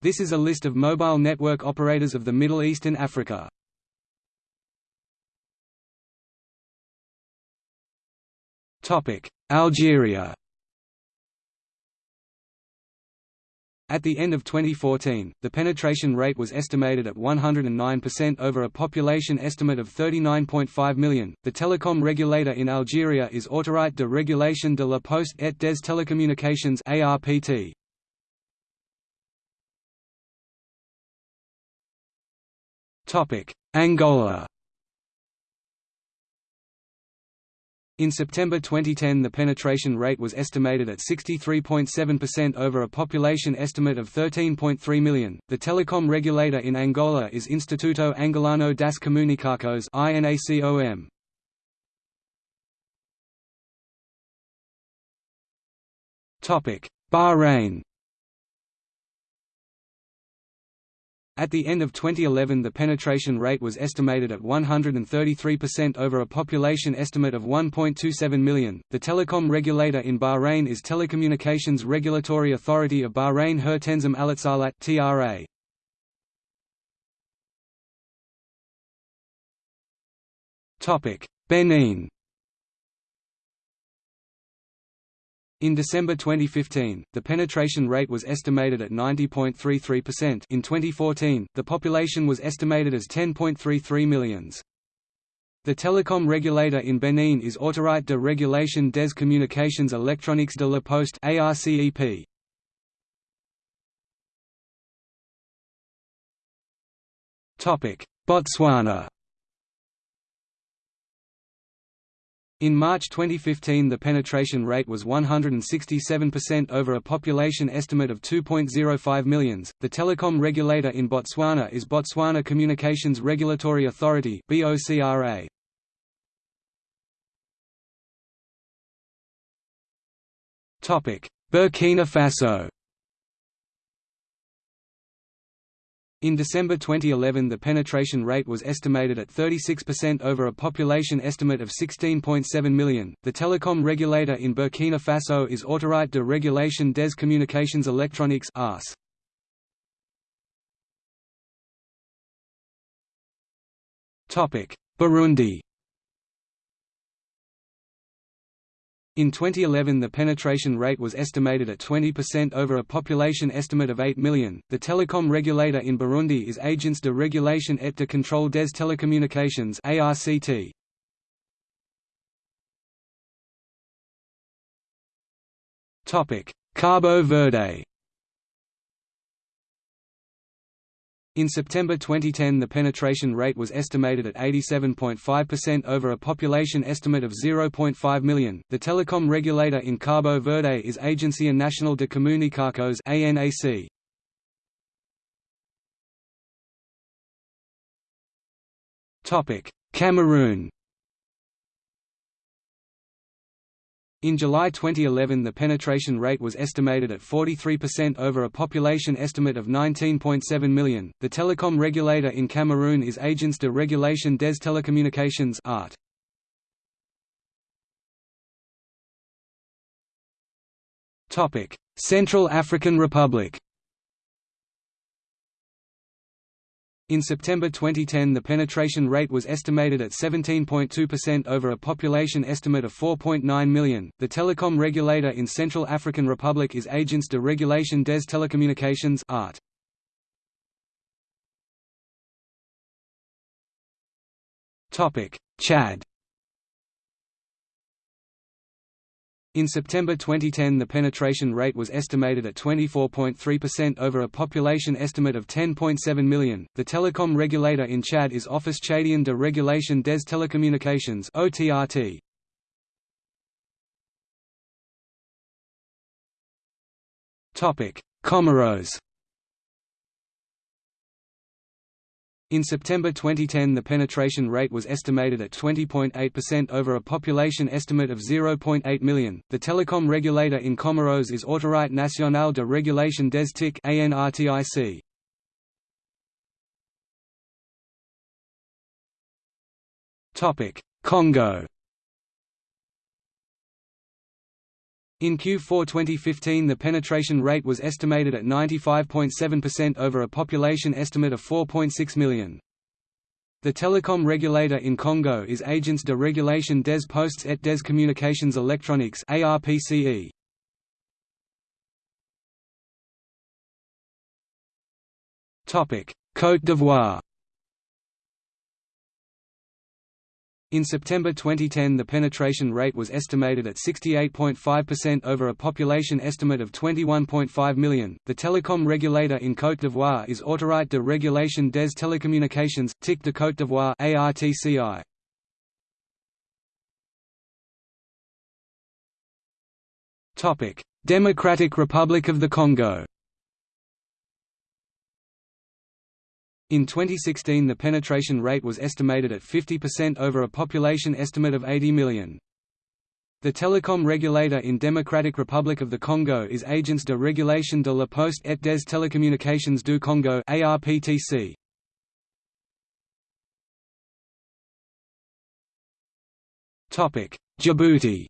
This is a list of mobile network operators of the Middle East and Africa. Algeria At the end of 2014, the penetration rate was estimated at 109% over a population estimate of 39.5 million. The telecom regulator in Algeria is Autorité de Régulation de la Poste et des Télécommunications (ARPT). Topic: Angola In September 2010 the penetration rate was estimated at 63.7% over a population estimate of 13.3 million. The telecom regulator in Angola is Instituto Angolano das Comunicações (INACOM). Topic: Bahrain At the end of 2011 the penetration rate was estimated at 133% over a population estimate of 1.27 million. The telecom regulator in Bahrain is Telecommunications Regulatory Authority of Bahrain Her Tenzim Alatsalat (TRA). Topic: Benin In December 2015, the penetration rate was estimated at 90.33%. In 2014, the population was estimated as 10.33 millions. The telecom regulator in Benin is Autorité de Régulation des Communications Électroniques de la Poste (ARCEP). Botswana In March 2015 the penetration rate was 167% over a population estimate of 2.05 millions. The telecom regulator in Botswana is Botswana Communications Regulatory Authority (BOCRA). Topic: Burkina Faso In December 2011 the penetration rate was estimated at 36% over a population estimate of 16.7 million. The telecom regulator in Burkina Faso is Autorité de Régulation des Communications Électroniques (ARCE). Topic: Burundi In 2011 the penetration rate was estimated at 20% over a population estimate of 8 million. The telecom regulator in Burundi is Agence de Régulation et de Contrôle des Télécommunications (ARCT). Topic: Cabo Verde In September 2010 the penetration rate was estimated at 87.5% over a population estimate of 0.5 million. The telecom regulator in Cabo Verde is Agencia Nacional de Comunicações (ANAC). Topic: Cameroon In July 2011 the penetration rate was estimated at 43% over a population estimate of 19.7 million. The telecom regulator in Cameroon is Agence de Régulation des Télécommunications (ART). Topic: Central African Republic In September 2010 the penetration rate was estimated at 17.2% over a population estimate of 4.9 million. The telecom regulator in Central African Republic is Agence de Régulation des Télécommunications (ART). Topic: Chad In September 2010 the penetration rate was estimated at 24.3% over a population estimate of 10.7 million. The telecom regulator in Chad is Office Tchadien de Régulation des Télécommunications (OTRT). Topic: Comoros In September 2010 the penetration rate was estimated at 20.8% over a population estimate of 0.8 million. The telecom regulator in Comoros is Autorité Nationale de Régulation des TIC (ANRTIC). Topic: Congo In Q4 2015 the penetration rate was estimated at 95.7% over a population estimate of 4.6 million. The telecom regulator in Congo is Agence de Régulation des Postes et des Communications Électroniques ARPCE. Topic: Côte d'Ivoire In September 2010 the penetration rate was estimated at 68.5% over a population estimate of 21.5 million. The telecom regulator in Côte d'Ivoire is Autorité de Régulation des Télécommunications, TIC de Côte d'Ivoire ARTCI. Topic: Democratic Republic of the Congo In 2016 the penetration rate was estimated at 50% over a population estimate of 80 million. The telecom regulator in Democratic Republic of the Congo is Agence de Régulation de la Poste et des Télécommunications du Congo ARPTC. Djibouti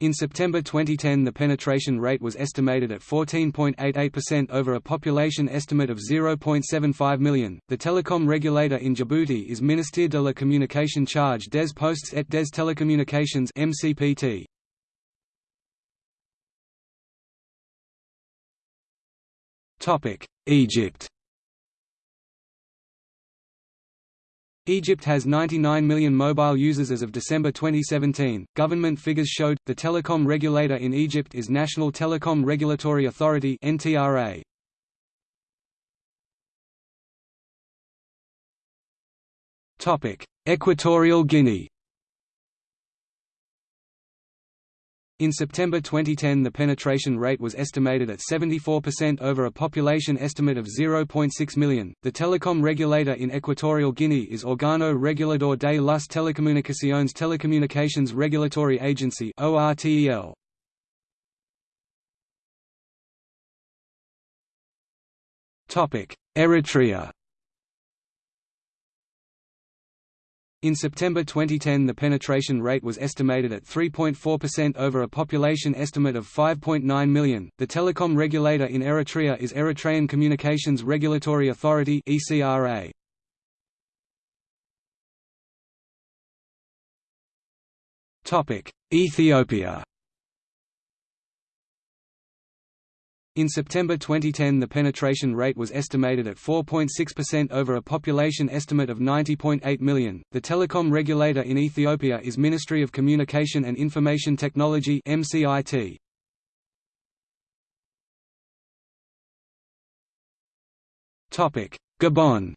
In September 2010 the penetration rate was estimated at 14.88% over a population estimate of 0.75 million. The telecom regulator in Djibouti is Ministère de la Communication Charge des Postes et des Télécommunications MCPT. Topic: Egypt Egypt has 99 million mobile users as of December 2017. Government figures showed the telecom regulator in Egypt is National Telecom Regulatory Authority (NTRA). Topic: Equatorial Guinea. In September 2010 the penetration rate was estimated at 74% over a population estimate of 0.6 million. The telecom regulator in Equatorial Guinea is Organo Regulador de las Telecomunicaciones Telecommunications Regulatory Agency (ORTEL). Topic: Eritrea In September 2010 the penetration rate was estimated at 3.4% over a population estimate of 5.9 million. The telecom regulator in Eritrea is Eritrean Communications Regulatory Authority (ECRA). Topic: Ethiopia In September 2010 the penetration rate was estimated at 4.6% over a population estimate of 90.8 million. The telecom regulator in Ethiopia is Ministry of Communication and Information Technology (MCIT). Topic: Gabon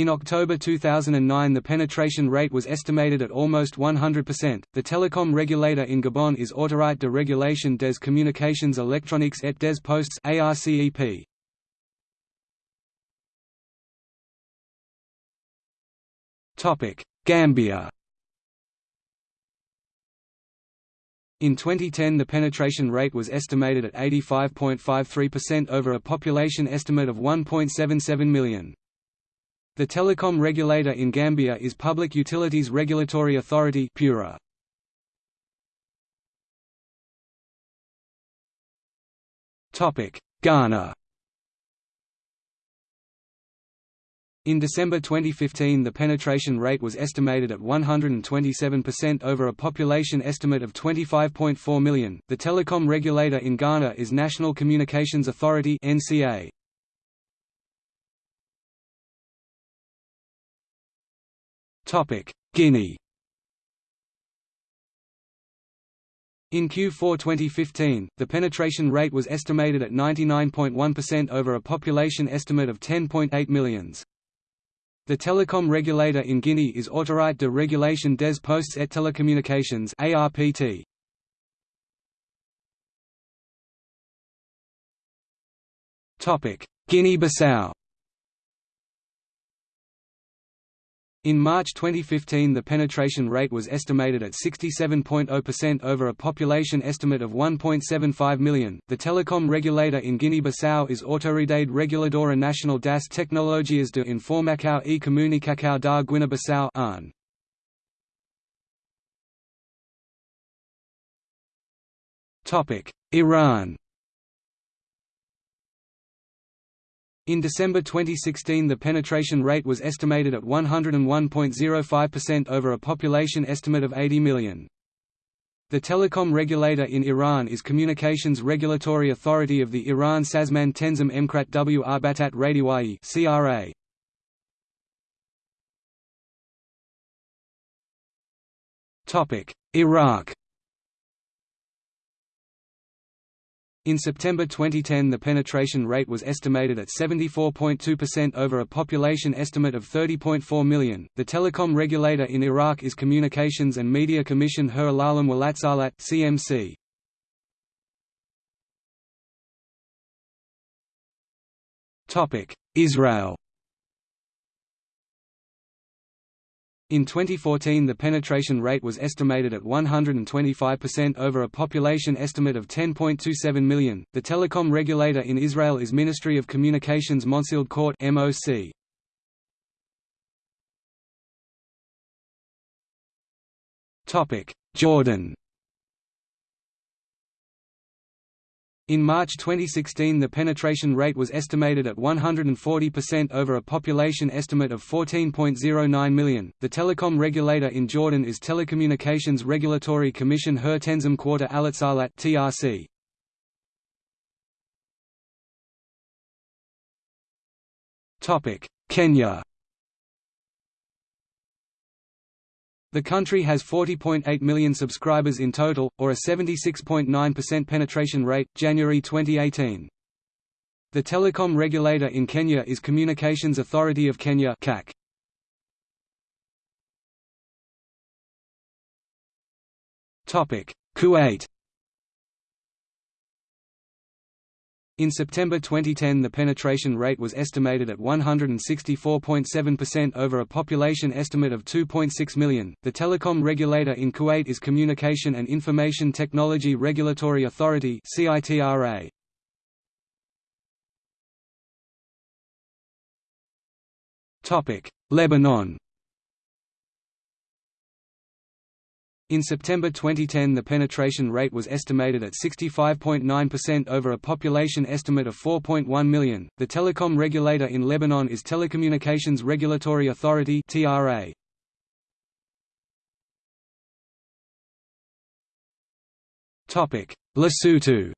In October 2009 the penetration rate was estimated at almost 100%. The telecom regulator in Gabon is Autorité de Régulation des Communications Électroniques et des Postes ARCEP. Topic: Gambia In 2010 the penetration rate was estimated at 85.53% over a population estimate of 1.77 million. The telecom regulator in Gambia is Public Utilities Regulatory Authority PURA. Ghana In December 2015 the penetration rate was estimated at 127% over a population estimate of 25.4 million. The telecom regulator in Ghana is National Communications Authority (NCA). Guinea In Q4 2015, the penetration rate was estimated at 99.1% over a population estimate of 10.8 millions. The telecom regulator in Guinea is Autorité de Régulation des Postes et Télécommunications ARPT. Topic: Guinea-Bissau In March 2015 the penetration rate was estimated at 67.0% over a population estimate of 1.75 million. The telecom regulator in Guinea-Bissau is Autoridade Reguladora Nacional das Tecnologias de Informação e Comunicação da Guiné-Bissau Topic: Iran In December 2016 the penetration rate was estimated at 101.05% over a population estimate of 80 million. The telecom regulator in Iran is Communications Regulatory Authority of the Iran Sazman Tenzim Emkrat w Arbatat Radiwai CRA. Iraq In September 2010 the penetration rate was estimated at 74.2% over a population estimate of 30.4 million. The telecom regulator in Iraq is Communications and Media Commission Her Alalam Walatsalat (CMC). Topic: Israel In 2014 the penetration rate was estimated at 125% over a population estimate of 10.27 million. The telecom regulator in Israel is Ministry of Communications Monsild Court MOC. Topic: Jordan In March 2016 the penetration rate was estimated at 140% over a population estimate of 14.09 million. The telecom regulator in Jordan is Telecommunications Regulatory Commission Her Tenzim Quarter Alatsalat (TRC). Topic: Kenya The country has 40.8 million subscribers in total, or a 76.9% penetration rate, January 2018. The telecom regulator in Kenya is Communications Authority of Kenya CAC. Kuwait In September 2010 the penetration rate was estimated at 164.7% over a population estimate of 2.6 million. The telecom regulator in Kuwait is Communication and Information Technology Regulatory Authority (CITRA). Topic: Lebanon In September 2010 the penetration rate was estimated at 65.9% over a population estimate of 4.1 million. The telecom regulator in Lebanon is Telecommunications Regulatory Authority (TRA). Topic: Lesotho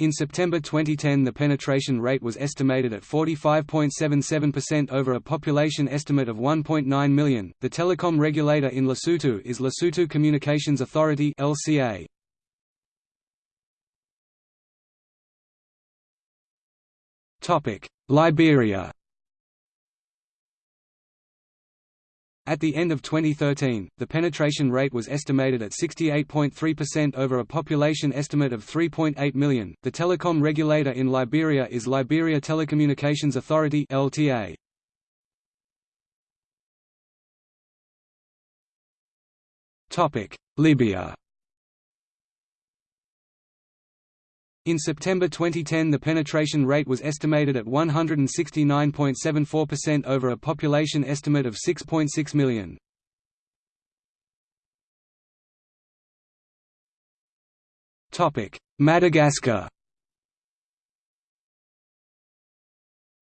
In September 2010 the penetration rate was estimated at 45.77% over a population estimate of 1.9 million. The telecom regulator in Lesotho is Lesotho Communications Authority (LCA). Topic: Liberia At the end of 2013, the penetration rate was estimated at 68.3% over a population estimate of 3.8 million. The telecom regulator in Liberia is Liberia Telecommunications Authority (LTA). Topic: Libya In September 2010 the penetration rate was estimated at 169.74% over a population estimate of 6.6 million. Madagascar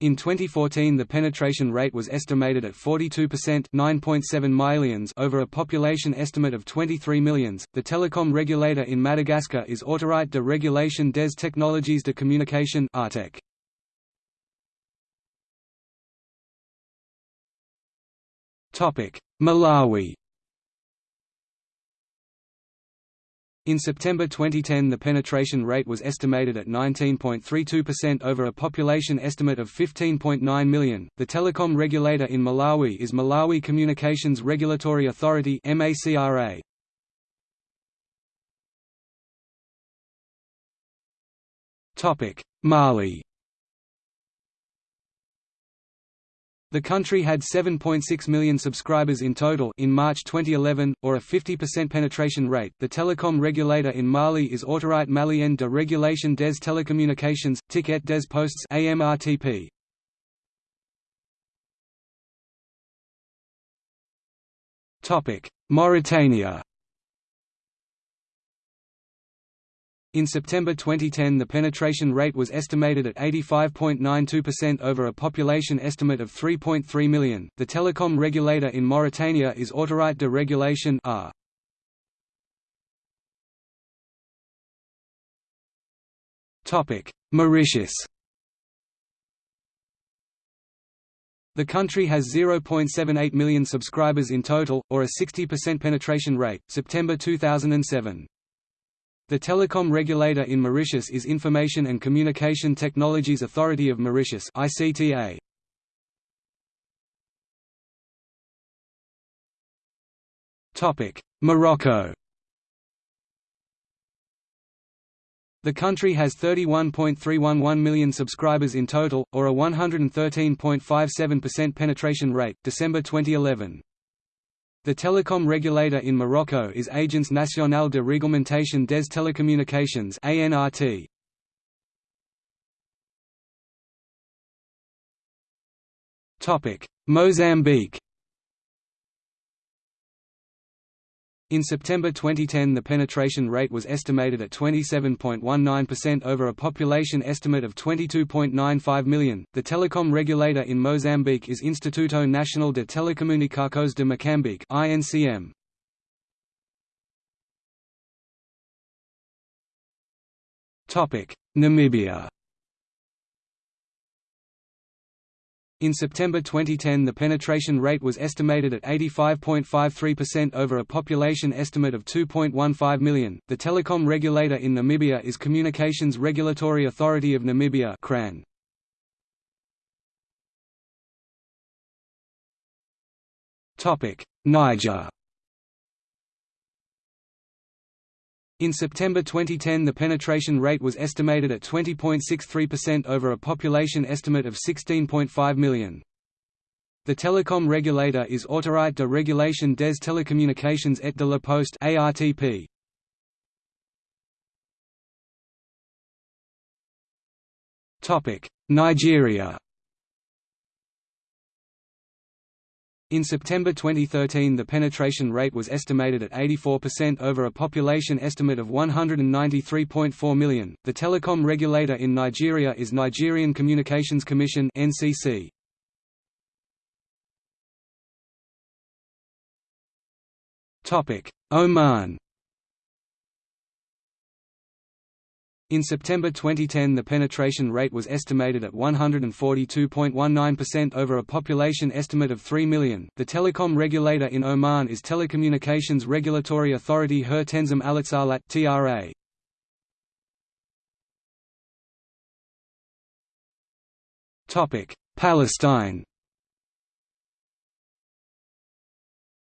In 2014 the penetration rate was estimated at 42% 9.7 millions over a population estimate of 23 millions. The telecom regulator in Madagascar is Autorité de Régulation des Technologies de Communication (ARTEC). Topic: Malawi In September 2010 the penetration rate was estimated at 19.32% over a population estimate of 15.9 million. The telecom regulator in Malawi is Malawi Communications Regulatory Authority (MACRA). Topic: Mali The country had 7.6 million subscribers in total in March 2011, or a 50% penetration rate. The telecom regulator in Mali is Autorité Malienne de Régulation des Télécommunications, Ticket des Postes (AMRTP). Topic: Mauritania. In September 2010 the penetration rate was estimated at 85.92% over a population estimate of 3.3 million. The telecom regulator in Mauritania is Autorite de Régulation (AR). Topic: Mauritius. The country has 0.78 million subscribers in total, or a 60% penetration rate, September 2007. The telecom regulator in Mauritius is Information and Communication Technologies Authority of Mauritius ICTA. Topic: Morocco The country has 31.311 million subscribers in total, or a 113.57% penetration rate, December 2011. The telecom regulator in Morocco is Agence Nationale de Réglementation des Télécommunications (ANRT). Topic: Mozambique. In September 2010 the penetration rate was estimated at 27.19% over a population estimate of 22.95 million. The telecom regulator in Mozambique is Instituto Nacional de Telecomunicações de Moçambique (INCM). Topic: Namibia. In September 2010 the penetration rate was estimated at 85.53% over a population estimate of 2.15 million. The telecom regulator in Namibia is Communications Regulatory Authority of Namibia (CRAN). Topic: Niger. In September 2010 the penetration rate was estimated at 20.63% over a population estimate of 16.5 million. The telecom regulator is Autorite de Régulation des Télécommunications et de la Poste ARTP. Nigeria In September 2013 the penetration rate was estimated at 84% over a population estimate of 193.4 million. The telecom regulator in Nigeria is Nigerian Communications Commission (NCC). Topic: Oman In September 2010 the penetration rate was estimated at 142.19% over a population estimate of 3 million. The telecom regulator in Oman is Telecommunications Regulatory Authority Her Tenzim Alitsalat (TRA). Topic: Palestine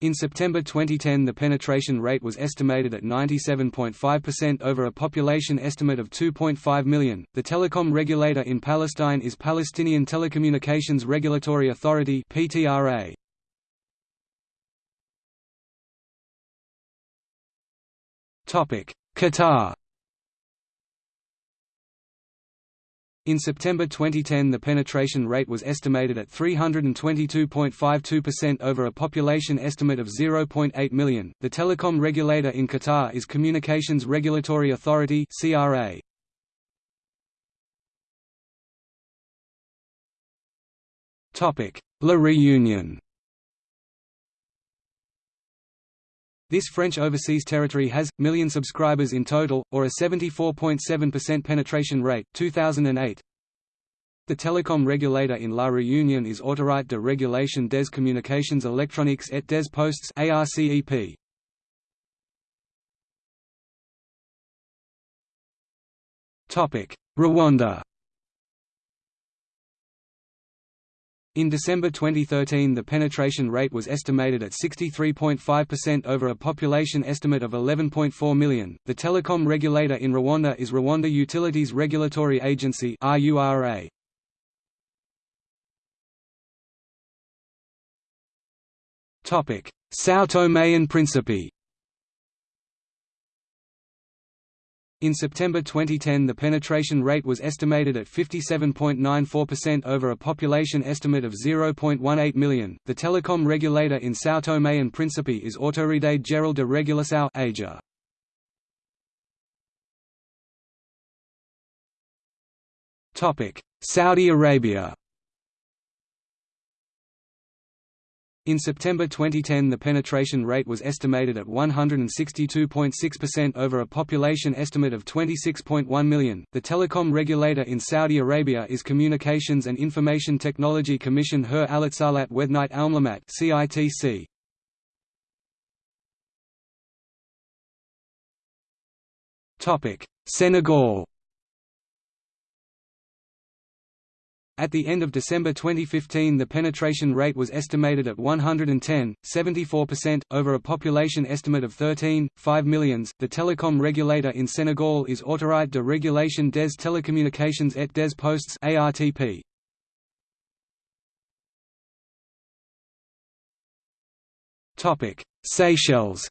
In September 2010 the penetration rate was estimated at 97.5% over a population estimate of 2.5 million. The telecom regulator in Palestine is Palestinian Telecommunications Regulatory Authority (PTRA). Topic: Qatar In September 2010 the penetration rate was estimated at 322.52% over a population estimate of 0.8 million. The telecom regulator in Qatar is Communications Regulatory Authority (CRA). Topic: La Réunion. This French overseas territory has, million subscribers in total, or a 74.7% penetration rate 2008. The telecom regulator in La Réunion is Autorite de Régulation des Communications Électroniques et des Postes ARCEP. Topic: Rwanda In December 2013 the penetration rate was estimated at 63.5% over a population estimate of 11.4 million. The telecom regulator in Rwanda is Rwanda Utilities Regulatory Agency (RURA). Topic: São Tomé and Príncipe. In September 2010 the penetration rate was estimated at 57.94% over a population estimate of 0.18 million. The telecom regulator in São Tomé and Príncipe is Autoridade Geral de Regulação AGER. Topic: Saudi Arabia In September 2010 the penetration rate was estimated at 162.6% over a population estimate of 26.1 million. The telecom regulator in Saudi Arabia is Communications and Information Technology Commission Her Alitsalat Wednight Almlamat CITC. Topic: Senegal At the end of December 2015 the penetration rate was estimated at 110, 74%, over a population estimate of 13, 5 millions. The telecom regulator in Senegal is Autorité de Régulation des Télécommunications et des Postes ARTP. Seychelles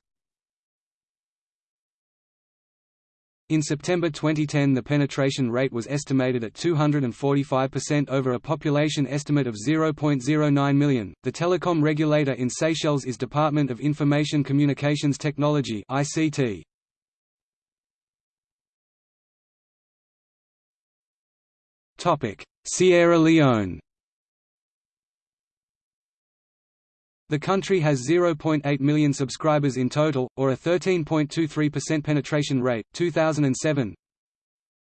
In September 2010 the penetration rate was estimated at 245% over a population estimate of 0.09 million. The telecom regulator in Seychelles is Department of Information Communications Technology (ICT). Topic: Sierra Leone The country has 0.8 million subscribers in total, or a 13.23% penetration rate. 2007.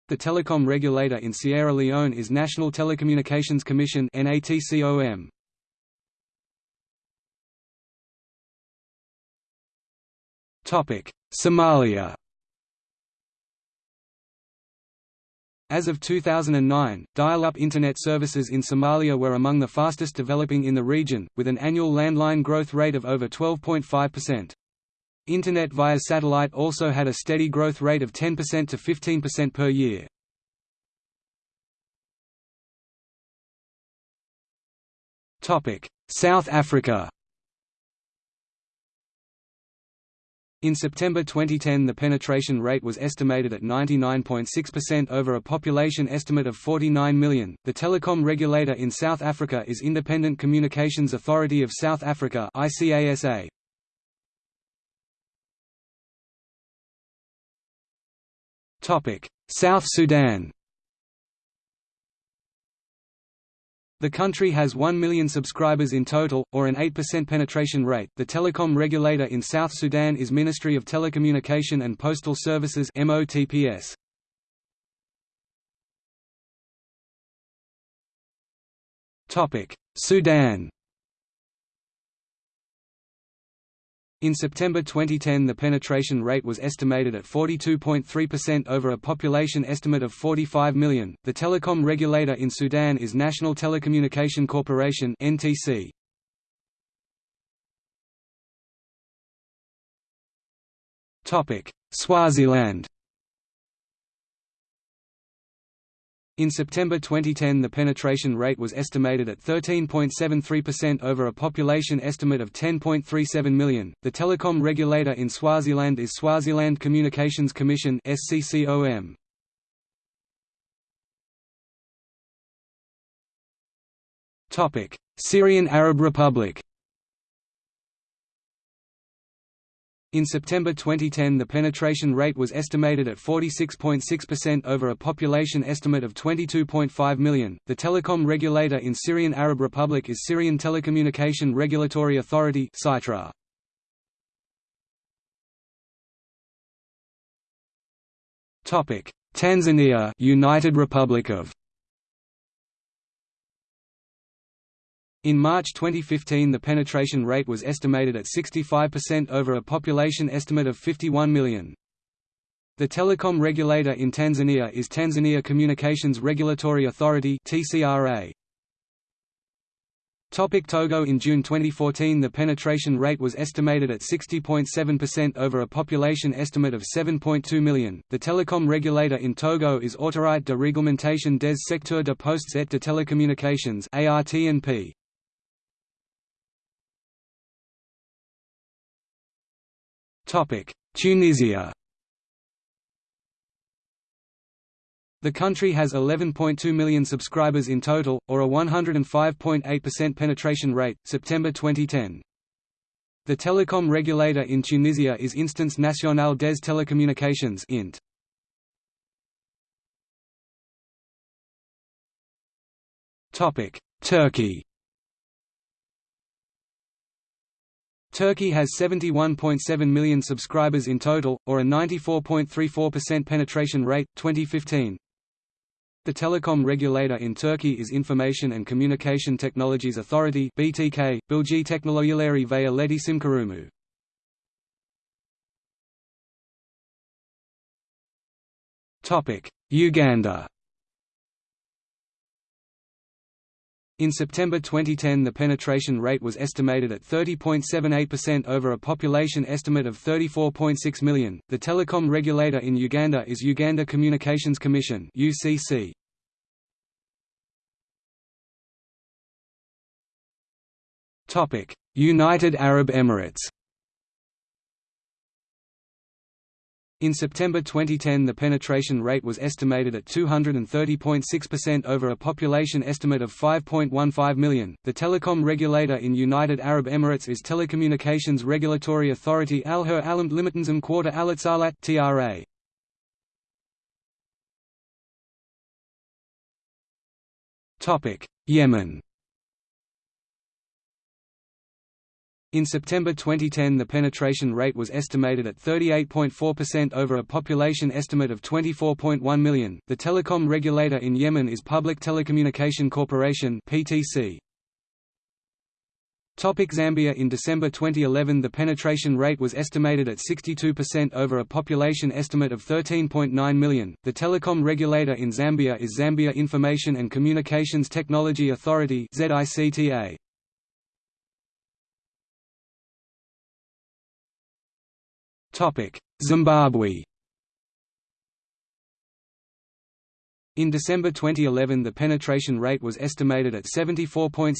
The telecom regulator in Sierra Leone is National Telecommunications Commission (NATCOM). Topic: Somalia. As of 2009, dial-up Internet services in Somalia were among the fastest developing in the region, with an annual landline growth rate of over 12.5%. Internet via satellite also had a steady growth rate of 10% to 15% per year. South Africa In September 2010 the penetration rate was estimated at 99.6% over a population estimate of 49 million. The telecom regulator in South Africa is Independent Communications Authority of South Africa ICASA. Topic: South Sudan The country has 1 million subscribers in total, or an 8% penetration rate. The telecom regulator in South Sudan is Ministry of Telecommunication and Postal Services (MOTPS). Topic: Sudan In September 2010 the penetration rate was estimated at 42.3% over a population estimate of 45 million. The telecom regulator in Sudan is National Telecommunication Corporation (NTC). Topic: Swaziland In September 2010 the penetration rate was estimated at 13.73% over a population estimate of 10.37 million. The telecom regulator in Swaziland is Swaziland Communications Commission (SCCOM). Topic: Syrian Arab Republic In September 2010 the penetration rate was estimated at 46.6% over a population estimate of 22.5 million. The telecom regulator in Syrian Arab Republic is Syrian Telecommunication Regulatory Authority (SITRA). Topic: Tanzania, United Republic of In March 2015 the penetration rate was estimated at 65% over a population estimate of 51 million. The telecom regulator in Tanzania is Tanzania Communications Regulatory Authority TCRA. Topic Togo In June 2014 the penetration rate was estimated at 60.7% over a population estimate of 7.2 million. The telecom regulator in Togo is Autorité de Réglementation des secteurs de postes et de télécommunications ARTNP. Tunisia The country has 11.2 million subscribers in total, or a 105.8% penetration rate, September 2010. The telecom regulator in Tunisia is Instance Nationale des Télécommunications (INT). Topic: Turkey Turkey has 71.7 million subscribers in total, or a 94.34% penetration rate, 2015. The telecom regulator in Turkey is Information and Communication Technologies Authority BTK, Bilgi Teknolojileri ve İletişim Kurumu. Uganda In September 2010 the penetration rate was estimated at 30.78% over a population estimate of 34.6 million. The telecom regulator in Uganda is Uganda Communications Commission (UCC). Topic: United Arab Emirates In September 2010 the penetration rate was estimated at 230.6% over a population estimate of 5.15 million. The telecom regulator in United Arab Emirates is Telecommunications Regulatory Authority Al Her Alamt Limitenzam Quarter Alatsalat TRA. Topic: Yemen In September 2010 the penetration rate was estimated at 38.4% over a population estimate of 24.1 million. The telecom regulator in Yemen is Public Telecommunication Corporation (PTC). Topic Zambia In December 2011 the penetration rate was estimated at 62% over a population estimate of 13.9 million. The telecom regulator in Zambia is Zambia Information and Communications Technology Authority ZICTA. Zimbabwe In December 2011 the penetration rate was estimated at 74.7%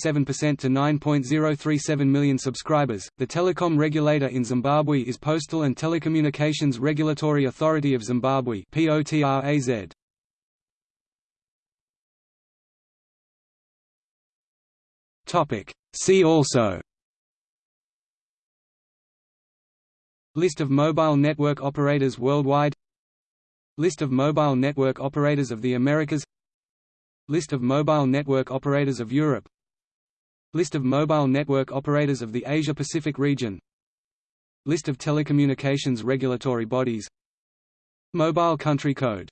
to 9.037 million subscribers. The telecom regulator in Zimbabwe is Postal and Telecommunications Regulatory Authority of Zimbabwe (POTRAZ). Topic: See also List of mobile network operators worldwide. List of mobile network operators of the Americas. List of mobile network operators of Europe. List of mobile network operators of the Asia-Pacific region. List of telecommunications regulatory bodies. Mobile country code